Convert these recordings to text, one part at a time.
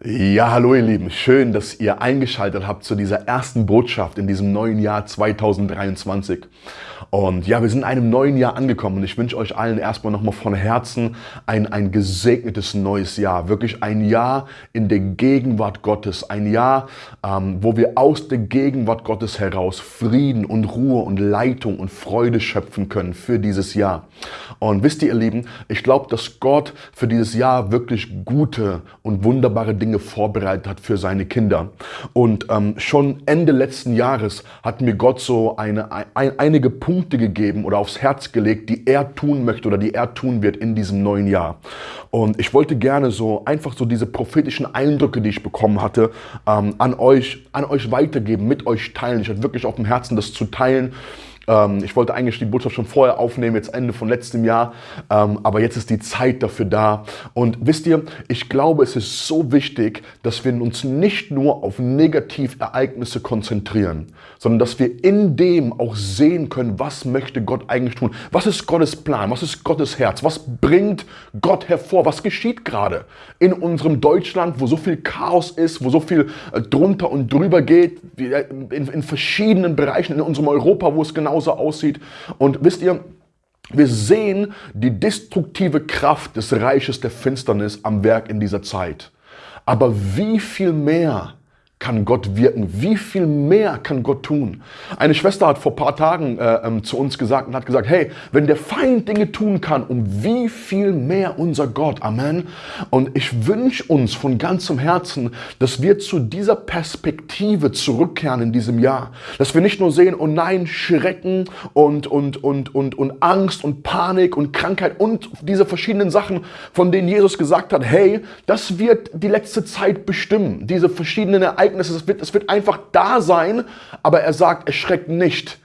Ja, hallo ihr Lieben, schön, dass ihr eingeschaltet habt zu dieser ersten Botschaft in diesem neuen Jahr 2023. Und ja, wir sind in einem neuen Jahr angekommen und ich wünsche euch allen erstmal nochmal von Herzen ein, ein gesegnetes neues Jahr. Wirklich ein Jahr in der Gegenwart Gottes. Ein Jahr, ähm, wo wir aus der Gegenwart Gottes heraus Frieden und Ruhe und Leitung und Freude schöpfen können für dieses Jahr. Und wisst ihr, ihr Lieben, ich glaube, dass Gott für dieses Jahr wirklich gute und wunderbare Dinge vorbereitet hat für seine Kinder. Und ähm, schon Ende letzten Jahres hat mir Gott so eine, ein, einige Punkte gegeben oder aufs Herz gelegt, die er tun möchte oder die er tun wird in diesem neuen Jahr. Und ich wollte gerne so einfach so diese prophetischen Eindrücke, die ich bekommen hatte, ähm, an euch, an euch weitergeben, mit euch teilen. Ich hatte wirklich auf dem Herzen, das zu teilen. Ähm, ich wollte eigentlich die Botschaft schon vorher aufnehmen, jetzt Ende von letztem Jahr, ähm, aber jetzt ist die Zeit dafür da. Und wisst ihr, ich glaube, es ist so wichtig, dass wir uns nicht nur auf Negativereignisse konzentrieren, sondern dass wir in dem auch sehen können, was möchte Gott eigentlich tun. Was ist Gottes Plan? Was ist Gottes Herz? Was bringt Gott hervor? Was geschieht gerade in unserem Deutschland, wo so viel Chaos ist, wo so viel äh, drunter und drüber geht, äh, in, in verschiedenen Bereichen in unserem Europa, wo es genau genauso aussieht. Und wisst ihr, wir sehen die destruktive Kraft des Reiches der Finsternis am Werk in dieser Zeit. Aber wie viel mehr kann Gott wirken? Wie viel mehr kann Gott tun? Eine Schwester hat vor ein paar Tagen äh, ähm, zu uns gesagt und hat gesagt, hey, wenn der Feind Dinge tun kann, um wie viel mehr unser Gott? Amen. Und ich wünsche uns von ganzem Herzen, dass wir zu dieser Perspektive zurückkehren in diesem Jahr. Dass wir nicht nur sehen, oh nein, Schrecken und, und, und, und, und Angst und Panik und Krankheit und diese verschiedenen Sachen, von denen Jesus gesagt hat, hey, das wird die letzte Zeit bestimmen. Diese verschiedenen Ereignisse Ereignis, es wird, es wird einfach da sein, aber er sagt, erschreckt nicht.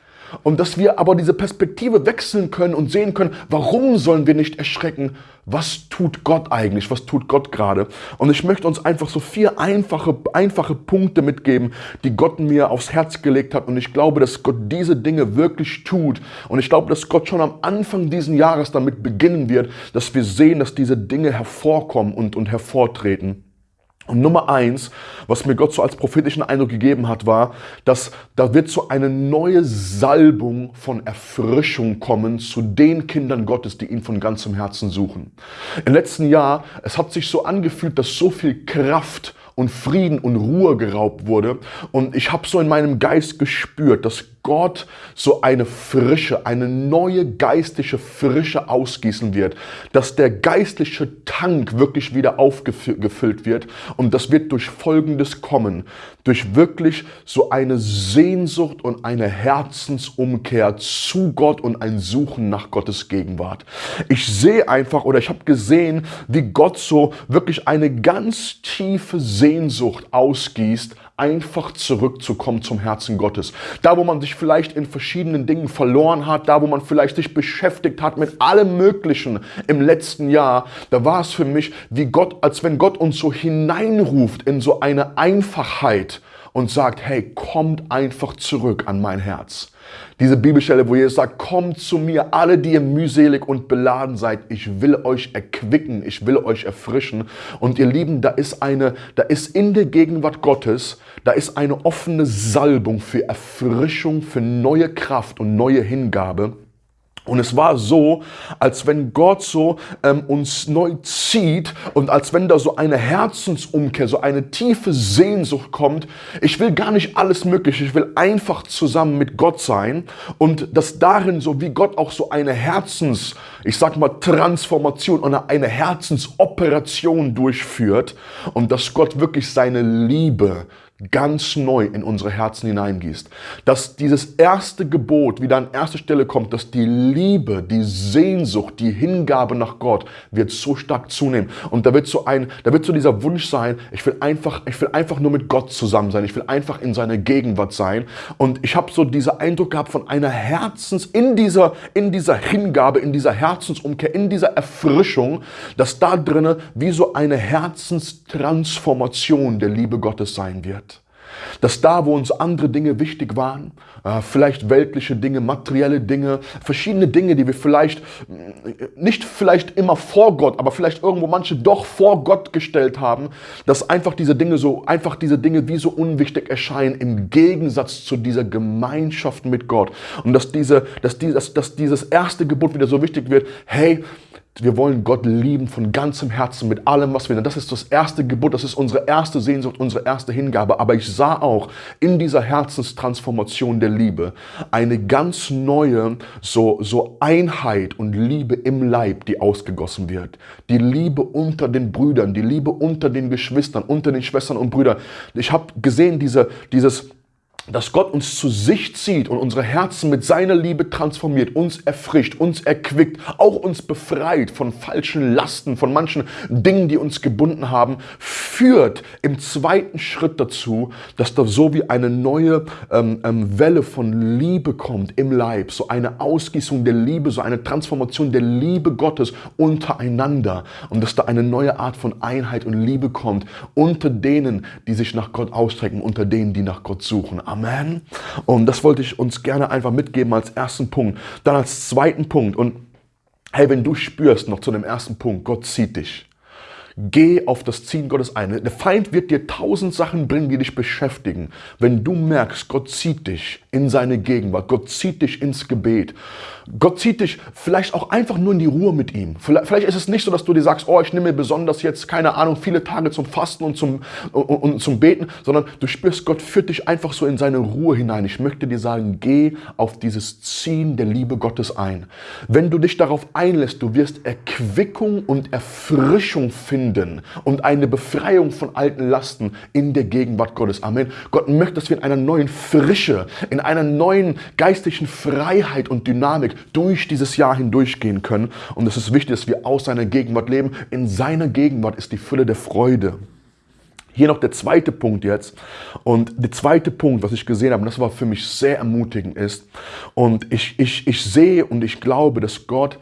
Und dass wir aber diese Perspektive wechseln können und sehen können, warum sollen wir nicht erschrecken? Was tut Gott eigentlich? Was tut Gott gerade? Und ich möchte uns einfach so vier einfache, einfache Punkte mitgeben, die Gott mir aufs Herz gelegt hat. Und ich glaube, dass Gott diese Dinge wirklich tut. Und ich glaube, dass Gott schon am Anfang diesen Jahres damit beginnen wird, dass wir sehen, dass diese Dinge hervorkommen und, und hervortreten. Und Nummer eins, was mir Gott so als prophetischen Eindruck gegeben hat, war, dass da wird so eine neue Salbung von Erfrischung kommen zu den Kindern Gottes, die ihn von ganzem Herzen suchen. Im letzten Jahr, es hat sich so angefühlt, dass so viel Kraft und Frieden und Ruhe geraubt wurde. Und ich habe so in meinem Geist gespürt, dass Gott so eine Frische, eine neue geistliche Frische ausgießen wird. Dass der geistliche Tank wirklich wieder aufgefüllt wird. Und das wird durch Folgendes kommen. Durch wirklich so eine Sehnsucht und eine Herzensumkehr zu Gott und ein Suchen nach Gottes Gegenwart. Ich sehe einfach oder ich habe gesehen, wie Gott so wirklich eine ganz tiefe Sehnsucht ausgießt, einfach zurückzukommen zum Herzen Gottes. Da, wo man sich vielleicht in verschiedenen Dingen verloren hat, da, wo man vielleicht sich beschäftigt hat mit allem Möglichen im letzten Jahr, da war es für mich wie Gott, als wenn Gott uns so hineinruft in so eine Einfachheit und sagt, hey, kommt einfach zurück an mein Herz. Diese Bibelstelle, wo Jesus sagt, kommt zu mir, alle, die ihr mühselig und beladen seid. Ich will euch erquicken, ich will euch erfrischen. Und ihr Lieben, da ist eine, da ist in der Gegenwart Gottes, da ist eine offene Salbung für Erfrischung, für neue Kraft und neue Hingabe. Und es war so, als wenn Gott so ähm, uns neu zieht und als wenn da so eine Herzensumkehr, so eine tiefe Sehnsucht kommt. Ich will gar nicht alles Mögliche, ich will einfach zusammen mit Gott sein und dass darin so wie Gott auch so eine Herzens, ich sag mal Transformation oder eine Herzensoperation durchführt und dass Gott wirklich seine Liebe ganz neu in unsere Herzen hineingießt. Dass dieses erste Gebot wieder an erste Stelle kommt, dass die Liebe, die Sehnsucht, die Hingabe nach Gott wird so stark zunehmen. Und da wird so ein, da wird so dieser Wunsch sein, ich will einfach, ich will einfach nur mit Gott zusammen sein. Ich will einfach in seiner Gegenwart sein. Und ich habe so diesen Eindruck gehabt von einer Herzens, in dieser, in dieser Hingabe, in dieser Herzensumkehr, in dieser Erfrischung, dass da drinnen wie so eine Herzenstransformation der Liebe Gottes sein wird. Dass da, wo uns andere Dinge wichtig waren, äh, vielleicht weltliche Dinge, materielle Dinge, verschiedene Dinge, die wir vielleicht mm, nicht vielleicht immer vor Gott, aber vielleicht irgendwo manche doch vor Gott gestellt haben, dass einfach diese Dinge so, einfach diese Dinge wie so unwichtig erscheinen im Gegensatz zu dieser Gemeinschaft mit Gott. Und dass diese, dass dieses, dass dieses erste Gebot wieder so wichtig wird, hey, wir wollen Gott lieben von ganzem Herzen, mit allem, was wir sind. Das ist das erste Gebot, das ist unsere erste Sehnsucht, unsere erste Hingabe. Aber ich sah auch in dieser Herzenstransformation der Liebe eine ganz neue so, so Einheit und Liebe im Leib, die ausgegossen wird. Die Liebe unter den Brüdern, die Liebe unter den Geschwistern, unter den Schwestern und Brüdern. Ich habe gesehen, diese, dieses dass Gott uns zu sich zieht und unsere Herzen mit seiner Liebe transformiert, uns erfrischt, uns erquickt, auch uns befreit von falschen Lasten, von manchen Dingen, die uns gebunden haben, führt im zweiten Schritt dazu, dass da so wie eine neue ähm, ähm, Welle von Liebe kommt im Leib, so eine Ausgießung der Liebe, so eine Transformation der Liebe Gottes untereinander und dass da eine neue Art von Einheit und Liebe kommt unter denen, die sich nach Gott ausstrecken, unter denen, die nach Gott suchen. Amen. Und das wollte ich uns gerne einfach mitgeben als ersten Punkt. Dann als zweiten Punkt. Und hey, wenn du spürst noch zu dem ersten Punkt, Gott zieht dich. Geh auf das Ziehen Gottes ein. Der Feind wird dir tausend Sachen bringen, die dich beschäftigen. Wenn du merkst, Gott zieht dich in seine Gegenwart, Gott zieht dich ins Gebet, Gott zieht dich vielleicht auch einfach nur in die Ruhe mit ihm. Vielleicht ist es nicht so, dass du dir sagst, oh, ich nehme mir besonders jetzt, keine Ahnung, viele Tage zum Fasten und zum, und, und zum Beten, sondern du spürst, Gott führt dich einfach so in seine Ruhe hinein. Ich möchte dir sagen, geh auf dieses Ziehen der Liebe Gottes ein. Wenn du dich darauf einlässt, du wirst Erquickung und Erfrischung finden finden und eine Befreiung von alten Lasten in der Gegenwart Gottes. Amen. Gott möchte, dass wir in einer neuen Frische, in einer neuen geistlichen Freiheit und Dynamik durch dieses Jahr hindurchgehen können. Und es ist wichtig, dass wir aus seiner Gegenwart leben. In seiner Gegenwart ist die Fülle der Freude. Hier noch der zweite Punkt jetzt. Und der zweite Punkt, was ich gesehen habe, und das war für mich sehr ermutigend ist. Und ich, ich, ich sehe und ich glaube, dass Gott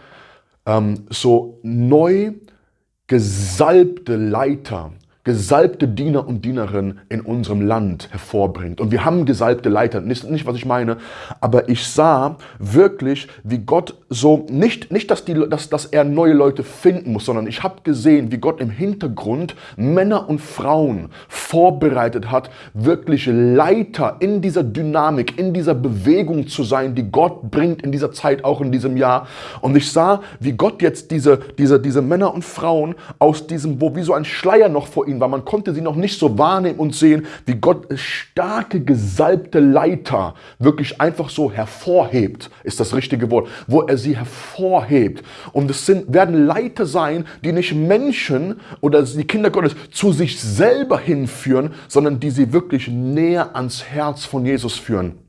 ähm, so neu gesalbte Leiter gesalbte Diener und Dienerinnen in unserem Land hervorbringt. Und wir haben gesalbte Leiter, nicht, nicht was ich meine, aber ich sah wirklich, wie Gott so, nicht, nicht dass, die, dass, dass er neue Leute finden muss, sondern ich habe gesehen, wie Gott im Hintergrund Männer und Frauen vorbereitet hat, wirklich Leiter in dieser Dynamik, in dieser Bewegung zu sein, die Gott bringt in dieser Zeit, auch in diesem Jahr. Und ich sah, wie Gott jetzt diese, diese, diese Männer und Frauen aus diesem, wo wie so ein Schleier noch vor ihnen ihnen war. Man konnte sie noch nicht so wahrnehmen und sehen, wie Gott starke, gesalbte Leiter wirklich einfach so hervorhebt, ist das richtige Wort, wo er sie hervorhebt. Und es sind, werden Leiter sein, die nicht Menschen oder die Kinder Gottes zu sich selber hinführen, sondern die sie wirklich näher ans Herz von Jesus führen.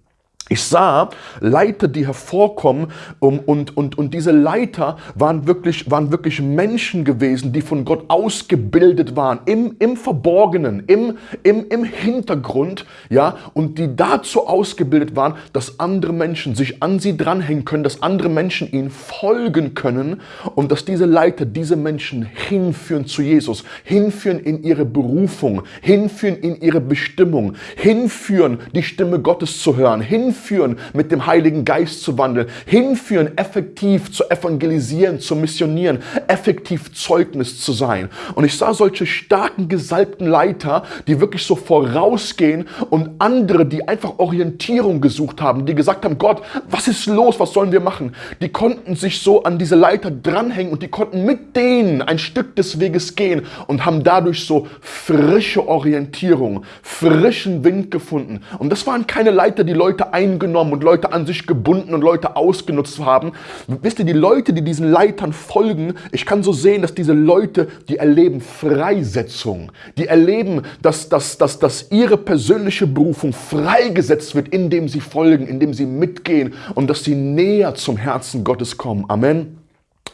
Ich sah Leiter, die hervorkommen um, und, und, und diese Leiter waren wirklich, waren wirklich Menschen gewesen, die von Gott ausgebildet waren, im, im Verborgenen, im, im, im Hintergrund, ja, und die dazu ausgebildet waren, dass andere Menschen sich an sie dranhängen können, dass andere Menschen ihnen folgen können und dass diese Leiter diese Menschen hinführen zu Jesus, hinführen in ihre Berufung, hinführen in ihre Bestimmung, hinführen, die Stimme Gottes zu hören, hinführen, hinführen, mit dem Heiligen Geist zu wandeln, hinführen, effektiv zu evangelisieren, zu missionieren, effektiv Zeugnis zu sein. Und ich sah solche starken, gesalbten Leiter, die wirklich so vorausgehen und andere, die einfach Orientierung gesucht haben, die gesagt haben, Gott, was ist los, was sollen wir machen? Die konnten sich so an diese Leiter dranhängen und die konnten mit denen ein Stück des Weges gehen und haben dadurch so frische Orientierung, frischen Wind gefunden. Und das waren keine Leiter, die Leute ein eingenommen und Leute an sich gebunden und Leute ausgenutzt haben. Wisst ihr, die Leute, die diesen Leitern folgen, ich kann so sehen, dass diese Leute, die erleben Freisetzung. Die erleben, dass, dass, dass, dass ihre persönliche Berufung freigesetzt wird, indem sie folgen, indem sie mitgehen und dass sie näher zum Herzen Gottes kommen. Amen.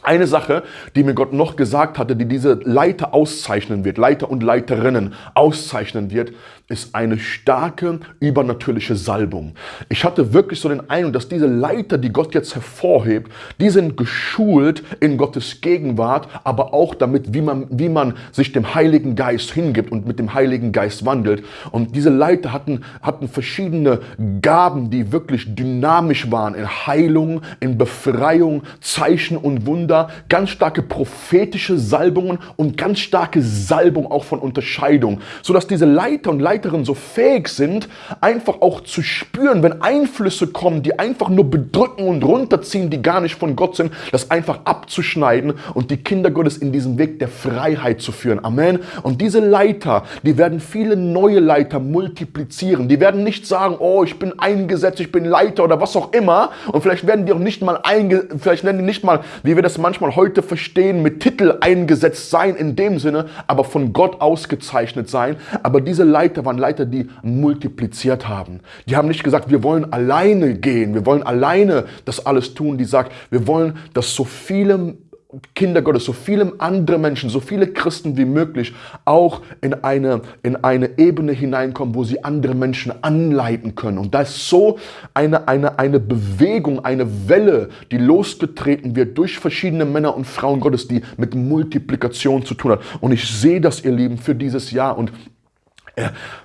Eine Sache, die mir Gott noch gesagt hatte, die diese Leiter auszeichnen wird, Leiter und Leiterinnen auszeichnen wird, ist eine starke übernatürliche Salbung. Ich hatte wirklich so den Eindruck, dass diese Leiter, die Gott jetzt hervorhebt, die sind geschult in Gottes Gegenwart, aber auch damit, wie man, wie man sich dem Heiligen Geist hingibt und mit dem Heiligen Geist wandelt. Und diese Leiter hatten, hatten verschiedene Gaben, die wirklich dynamisch waren in Heilung, in Befreiung, Zeichen und Wunder, ganz starke prophetische Salbungen und ganz starke Salbung auch von Unterscheidung, sodass diese Leiter und Leiter Leiterin so fähig sind, einfach auch zu spüren, wenn Einflüsse kommen, die einfach nur bedrücken und runterziehen, die gar nicht von Gott sind, das einfach abzuschneiden und die Kinder Gottes in diesen Weg der Freiheit zu führen. Amen. Und diese Leiter, die werden viele neue Leiter multiplizieren. Die werden nicht sagen, oh, ich bin eingesetzt, ich bin Leiter oder was auch immer. Und vielleicht werden die auch nicht mal einge vielleicht werden die nicht mal, wie wir das manchmal heute verstehen, mit Titel eingesetzt sein in dem Sinne, aber von Gott ausgezeichnet sein. Aber diese Leiter waren Leiter, die multipliziert haben. Die haben nicht gesagt, wir wollen alleine gehen, wir wollen alleine das alles tun. Die sagt, wir wollen, dass so viele Kinder Gottes, so viele andere Menschen, so viele Christen wie möglich auch in eine, in eine Ebene hineinkommen, wo sie andere Menschen anleiten können. Und da ist so eine, eine, eine Bewegung, eine Welle, die losgetreten wird durch verschiedene Männer und Frauen Gottes, die mit Multiplikation zu tun hat. Und ich sehe das, ihr Lieben, für dieses Jahr. Und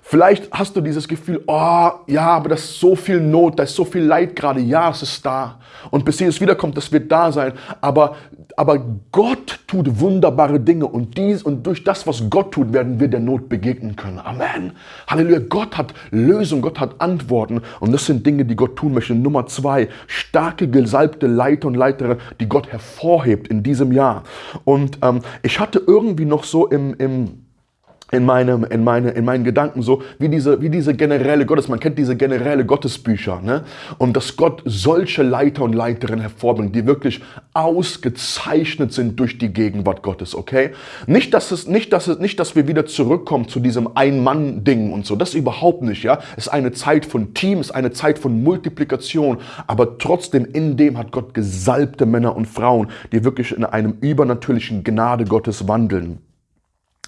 Vielleicht hast du dieses Gefühl, oh ja, aber das ist so viel Not, da ist so viel Leid gerade. Ja, es ist da. Und bis Jesus wiederkommt, das wird da sein. Aber, aber Gott tut wunderbare Dinge und, dies, und durch das, was Gott tut, werden wir der Not begegnen können. Amen. Halleluja. Gott hat Lösungen, Gott hat Antworten. Und das sind Dinge, die Gott tun möchte. Nummer zwei, starke, gesalbte Leiter und Leiterinnen, die Gott hervorhebt in diesem Jahr. Und ähm, ich hatte irgendwie noch so im, im in, meinem, in, meine, in meinen Gedanken so, wie diese, wie diese generelle Gottes, man kennt diese generelle Gottesbücher, ne? Und dass Gott solche Leiter und Leiterinnen hervorbringt, die wirklich ausgezeichnet sind durch die Gegenwart Gottes, okay? Nicht, dass es, nicht, dass es, nicht, dass wir wieder zurückkommen zu diesem Ein-Mann-Ding und so, das überhaupt nicht, ja? Es ist eine Zeit von Team, ist eine Zeit von Multiplikation, aber trotzdem in dem hat Gott gesalbte Männer und Frauen, die wirklich in einem übernatürlichen Gnade Gottes wandeln.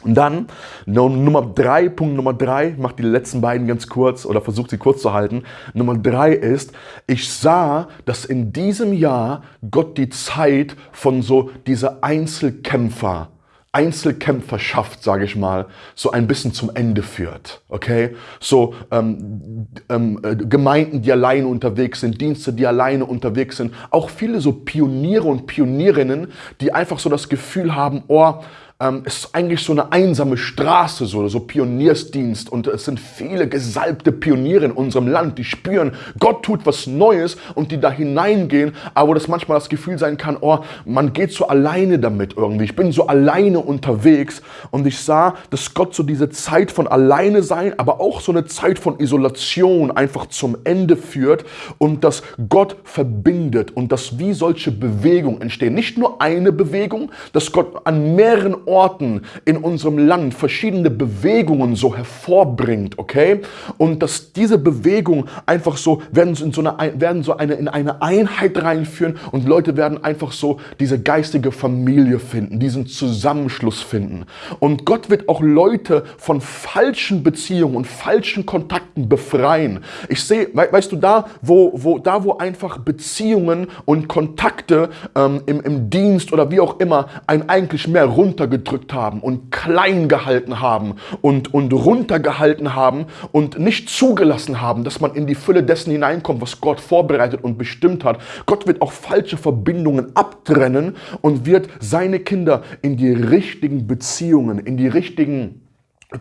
Und dann Nummer drei, Punkt Nummer drei, macht die letzten beiden ganz kurz oder versucht sie kurz zu halten. Nummer drei ist, ich sah, dass in diesem Jahr Gott die Zeit von so dieser Einzelkämpfer, Einzelkämpferschaft, sage ich mal, so ein bisschen zum Ende führt. Okay? So ähm, ähm, äh, Gemeinden, die alleine unterwegs sind, Dienste, die alleine unterwegs sind, auch viele so Pioniere und Pionierinnen, die einfach so das Gefühl haben, oh, ähm, es ist eigentlich so eine einsame Straße, so, so Pioniersdienst. Und es sind viele gesalbte Pioniere in unserem Land, die spüren, Gott tut was Neues und die da hineingehen, aber das manchmal das Gefühl sein kann, oh, man geht so alleine damit irgendwie. Ich bin so alleine unterwegs und ich sah, dass Gott so diese Zeit von alleine sein, aber auch so eine Zeit von Isolation einfach zum Ende führt und dass Gott verbindet und dass wie solche Bewegungen entstehen. Nicht nur eine Bewegung, dass Gott an mehreren Orten in unserem Land verschiedene Bewegungen so hervorbringt, okay? Und dass diese Bewegungen einfach so werden in so eine, werden so eine, in eine Einheit reinführen und Leute werden einfach so diese geistige Familie finden, diesen Zusammenschluss finden. Und Gott wird auch Leute von falschen Beziehungen und falschen Kontakten befreien. Ich sehe, weißt du, da, wo, wo, da, wo einfach Beziehungen und Kontakte ähm, im, im Dienst oder wie auch immer ein eigentlich mehr runtergedrückt runtergedrückt haben und klein gehalten haben und, und runtergehalten haben und nicht zugelassen haben, dass man in die Fülle dessen hineinkommt, was Gott vorbereitet und bestimmt hat. Gott wird auch falsche Verbindungen abtrennen und wird seine Kinder in die richtigen Beziehungen, in die richtigen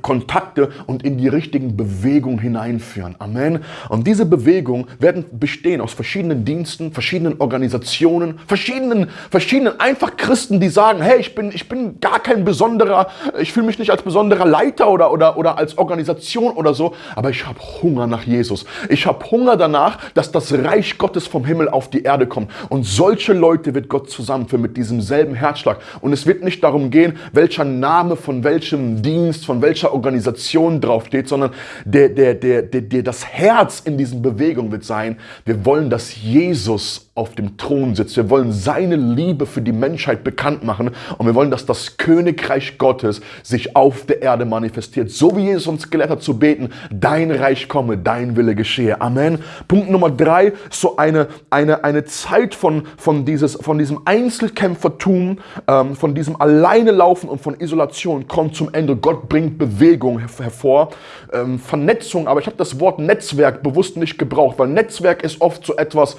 Kontakte und in die richtigen Bewegungen hineinführen. Amen. Und diese Bewegungen werden bestehen aus verschiedenen Diensten, verschiedenen Organisationen, verschiedenen, verschiedenen einfach Christen, die sagen, hey, ich bin, ich bin gar kein besonderer, ich fühle mich nicht als besonderer Leiter oder, oder, oder als Organisation oder so, aber ich habe Hunger nach Jesus. Ich habe Hunger danach, dass das Reich Gottes vom Himmel auf die Erde kommt. Und solche Leute wird Gott zusammenführen mit diesem selben Herzschlag. Und es wird nicht darum gehen, welcher Name von welchem Dienst, von welchem welcher Organisation draufsteht, sondern der, der, der, der, der, das Herz in diesen Bewegungen wird sein, wir wollen, dass Jesus auf dem Thron sitzt. Wir wollen seine Liebe für die Menschheit bekannt machen und wir wollen, dass das Königreich Gottes sich auf der Erde manifestiert. So wie Jesus uns gelehrt hat zu beten, dein Reich komme, dein Wille geschehe. Amen. Punkt Nummer drei, so eine, eine, eine Zeit von, von, dieses, von diesem Einzelkämpfertum, ähm, von diesem Alleinelaufen und von Isolation kommt zum Ende. Gott bringt Bewegung hervor, ähm, Vernetzung, aber ich habe das Wort Netzwerk bewusst nicht gebraucht, weil Netzwerk ist oft so etwas,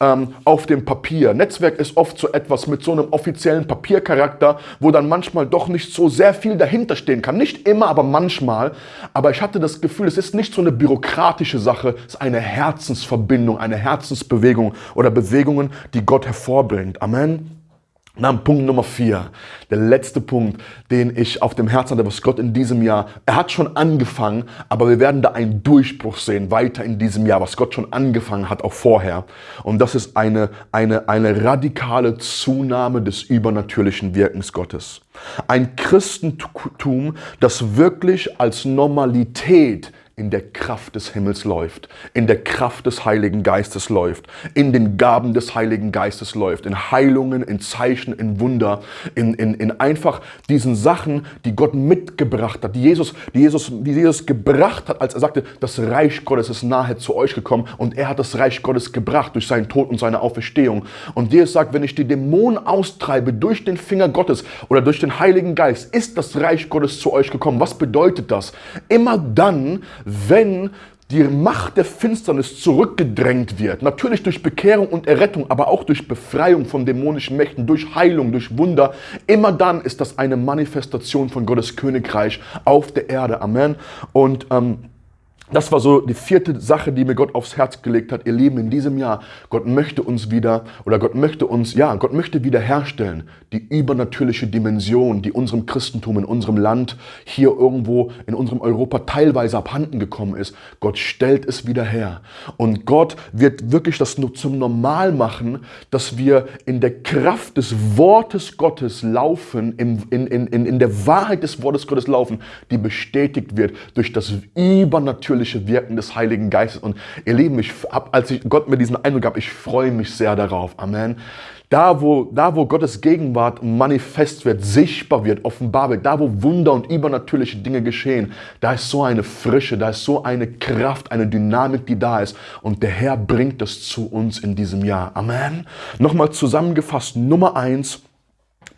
ähm, auf dem Papier. Netzwerk ist oft so etwas mit so einem offiziellen Papiercharakter, wo dann manchmal doch nicht so sehr viel dahinter stehen kann. Nicht immer, aber manchmal. Aber ich hatte das Gefühl, es ist nicht so eine bürokratische Sache, es ist eine Herzensverbindung, eine Herzensbewegung oder Bewegungen, die Gott hervorbringt. Amen. Dann Punkt Nummer vier, der letzte Punkt, den ich auf dem Herzen hatte, was Gott in diesem Jahr, er hat schon angefangen, aber wir werden da einen Durchbruch sehen, weiter in diesem Jahr, was Gott schon angefangen hat, auch vorher. Und das ist eine, eine, eine radikale Zunahme des übernatürlichen Wirkens Gottes. Ein Christentum, das wirklich als Normalität in der Kraft des Himmels läuft, in der Kraft des Heiligen Geistes läuft, in den Gaben des Heiligen Geistes läuft, in Heilungen, in Zeichen, in Wunder, in, in, in einfach diesen Sachen, die Gott mitgebracht hat, die Jesus, die, Jesus, die Jesus gebracht hat, als er sagte, das Reich Gottes ist nahe zu euch gekommen und er hat das Reich Gottes gebracht durch seinen Tod und seine Auferstehung. Und Jesus sagt, wenn ich die Dämonen austreibe durch den Finger Gottes oder durch den Heiligen Geist, ist das Reich Gottes zu euch gekommen. Was bedeutet das? Immer dann, wenn die Macht der Finsternis zurückgedrängt wird. Natürlich durch Bekehrung und Errettung, aber auch durch Befreiung von dämonischen Mächten, durch Heilung, durch Wunder. Immer dann ist das eine Manifestation von Gottes Königreich auf der Erde. Amen. Und ähm, das war so die vierte Sache, die mir Gott aufs Herz gelegt hat. Ihr Lieben, in diesem Jahr, Gott möchte uns wieder, oder Gott möchte uns, ja, Gott möchte wiederherstellen, die übernatürliche Dimension, die unserem Christentum in unserem Land, hier irgendwo in unserem Europa teilweise abhanden gekommen ist. Gott stellt es wieder her. Und Gott wird wirklich das nur zum Normal machen, dass wir in der Kraft des Wortes Gottes laufen, in, in, in, in der Wahrheit des Wortes Gottes laufen, die bestätigt wird durch das übernatürliche übernatürliche Wirken des Heiligen Geistes. Und ihr Lieben, ich, als ich Gott mir diesen Eindruck gab, ich freue mich sehr darauf. Amen. Da wo, da, wo Gottes Gegenwart manifest wird, sichtbar wird, offenbar wird, da, wo Wunder und übernatürliche Dinge geschehen, da ist so eine Frische, da ist so eine Kraft, eine Dynamik, die da ist. Und der Herr bringt das zu uns in diesem Jahr. Amen. Nochmal zusammengefasst, Nummer eins,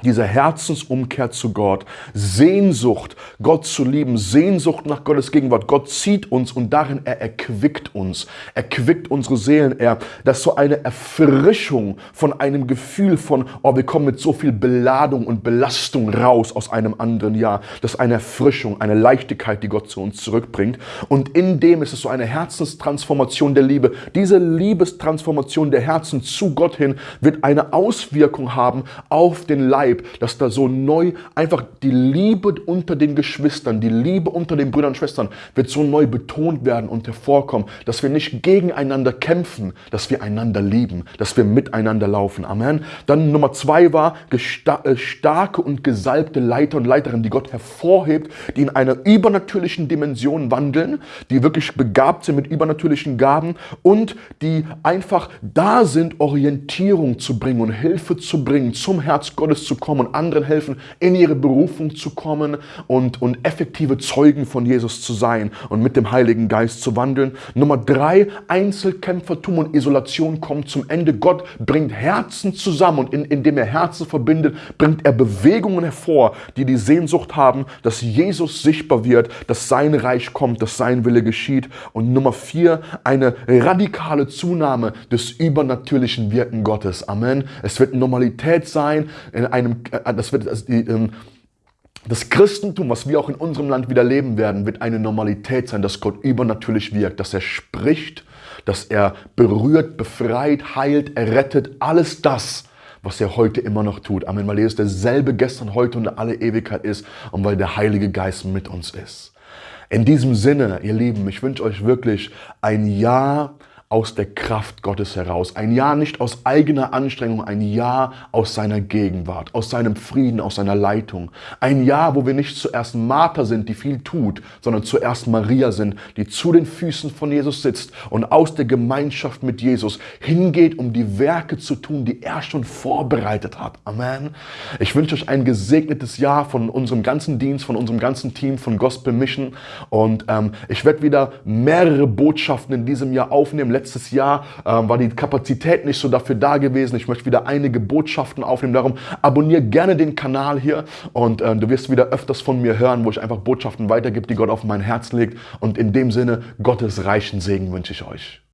diese Herzensumkehr zu Gott, Sehnsucht, Gott zu lieben, Sehnsucht nach Gottes Gegenwart. Gott zieht uns und darin er erquickt uns, erquickt unsere Seelen. Er, das ist so eine Erfrischung von einem Gefühl von, oh, wir kommen mit so viel Beladung und Belastung raus aus einem anderen Jahr. Das ist eine Erfrischung, eine Leichtigkeit, die Gott zu uns zurückbringt. Und in dem ist es so eine Herzenstransformation der Liebe. Diese Liebestransformation der Herzen zu Gott hin wird eine Auswirkung haben auf den Leib, dass da so neu einfach die Liebe unter den Geschwistern, die Liebe unter den Brüdern und Schwestern wird so neu betont werden und hervorkommen, dass wir nicht gegeneinander kämpfen, dass wir einander lieben, dass wir miteinander laufen. Amen. Dann Nummer zwei war äh, starke und gesalbte Leiter und Leiterinnen, die Gott hervorhebt, die in einer übernatürlichen Dimension wandeln, die wirklich begabt sind mit übernatürlichen Gaben und die einfach da sind, Orientierung zu bringen und Hilfe zu bringen zum Herz Gottes zu kommen und anderen helfen, in ihre Berufung zu kommen und, und effektive Zeugen von Jesus zu sein und mit dem Heiligen Geist zu wandeln. Nummer drei, Einzelkämpfertum und Isolation kommt zum Ende. Gott bringt Herzen zusammen und in, indem er Herzen verbindet, bringt er Bewegungen hervor, die die Sehnsucht haben, dass Jesus sichtbar wird, dass sein Reich kommt, dass sein Wille geschieht. Und Nummer vier, eine radikale Zunahme des übernatürlichen Wirken Gottes. Amen. Es wird Normalität sein, in einem, äh, das wird, also die, ähm, das Christentum, was wir auch in unserem Land wieder leben werden, wird eine Normalität sein, dass Gott übernatürlich wirkt, dass er spricht, dass er berührt, befreit, heilt, errettet, alles das, was er heute immer noch tut. Amen, weil ist derselbe gestern, heute und alle Ewigkeit ist und weil der Heilige Geist mit uns ist. In diesem Sinne, ihr Lieben, ich wünsche euch wirklich ein Jahr aus der Kraft Gottes heraus. Ein Jahr nicht aus eigener Anstrengung, ein Jahr aus seiner Gegenwart, aus seinem Frieden, aus seiner Leitung. Ein Jahr, wo wir nicht zuerst Martha sind, die viel tut, sondern zuerst Maria sind, die zu den Füßen von Jesus sitzt und aus der Gemeinschaft mit Jesus hingeht, um die Werke zu tun, die er schon vorbereitet hat. Amen. Ich wünsche euch ein gesegnetes Jahr von unserem ganzen Dienst, von unserem ganzen Team, von Gospel Mission. Und ähm, ich werde wieder mehrere Botschaften in diesem Jahr aufnehmen. Letztes Jahr ähm, war die Kapazität nicht so dafür da gewesen. Ich möchte wieder einige Botschaften aufnehmen. Darum abonniere gerne den Kanal hier und äh, du wirst wieder öfters von mir hören, wo ich einfach Botschaften weitergebe, die Gott auf mein Herz legt. Und in dem Sinne, Gottes reichen Segen wünsche ich euch.